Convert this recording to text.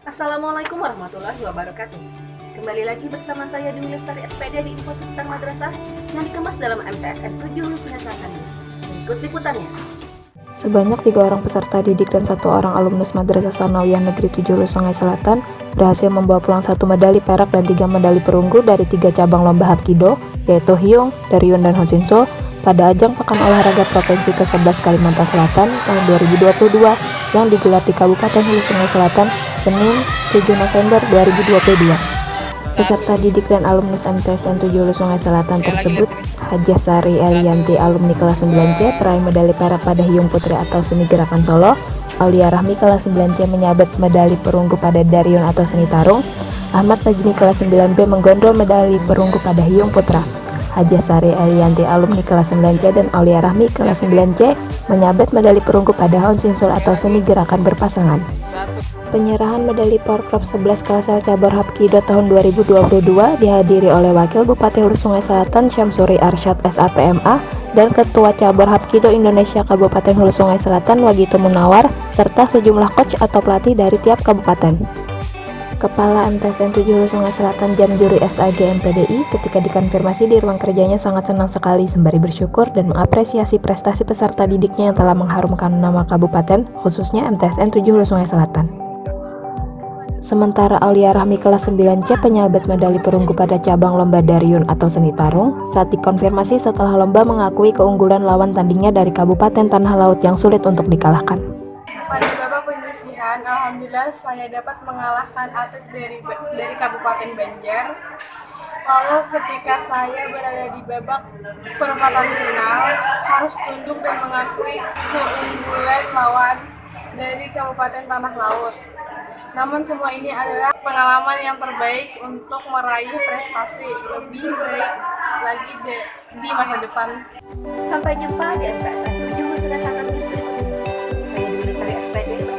Assalamualaikum warahmatullahi wabarakatuh. Kembali lagi bersama saya Dewi Lestari SPD di Info Seputar Madrasah yang dikemas dalam MTSN 7 Hulu Sungai Selatan News. Berikut liputannya. Sebanyak tiga orang peserta didik dan satu orang alumnus Madrasah Sanawiyah Negeri 7 Hulu Sungai Selatan berhasil membawa pulang satu medali perak dan tiga medali perunggu dari tiga cabang lomba Hapkido, yaitu Hyung, Daryun, dan Honsinsul pada ajang Pekan Olahraga Provinsi ke-11 Kalimantan Selatan tahun 2022 yang digelar di Kabupaten Hulu Sungai Selatan Senin 7 November 2022. Peserta didik dan alumnus MTSN 7 Hulu Sungai Selatan tersebut Hajah Sari Elianti alumni kelas 9C peraih medali perak pada Hiung Putri atau Seni Gerakan Solo. Aulia Rahmi kelas 9C menyabet medali perunggu pada Daryun atau Seni Tarung. Ahmad Najmi kelas 9B menggondol medali perunggu pada Hiung Putra Haja Sari Elianti alumni kelas 9C dan Aulia Rahmi kelas 9C menyabet medali perunggu pada Hon Sinsul atau seni gerakan berpasangan. Penyerahan medali Porprov 11 Kalsel Cabur Hapkido tahun 2022 dihadiri oleh Wakil Bupati Hulu Sungai Selatan Syamsuri Arsyad SAPMA dan Ketua Cabur Hapkido Indonesia Kabupaten Hulu Sungai Selatan Wagito Munawar serta sejumlah coach atau pelatih dari tiap kabupaten. Kepala MTSN 7 Hulu Sungai Selatan Jam Juri SAG MPDI ketika dikonfirmasi di ruang kerjanya sangat senang sekali sembari bersyukur dan mengapresiasi prestasi peserta didiknya yang telah mengharumkan nama kabupaten, khususnya MTSN 7 Hulu Sungai Selatan. Sementara Aulia Rahmi kelas 9C penyabet medali perunggu pada cabang lomba Daryun atau seni tarung saat dikonfirmasi setelah lomba mengakui keunggulan lawan tandingnya dari Kabupaten Tanah Laut yang sulit untuk dikalahkan. Kan? alhamdulillah saya dapat mengalahkan atlet dari dari Kabupaten Banjar. Lalu ketika saya berada di babak perempatan final, harus tunduk dan mengakui keunggulan lawan dari Kabupaten Tanah Laut. Namun semua ini adalah pengalaman yang terbaik untuk meraih prestasi lebih baik lagi di, di masa depan. Sampai jumpa di MPSN 7 sudah Sangat News berikutnya. Saya Dwi Lestari SPD.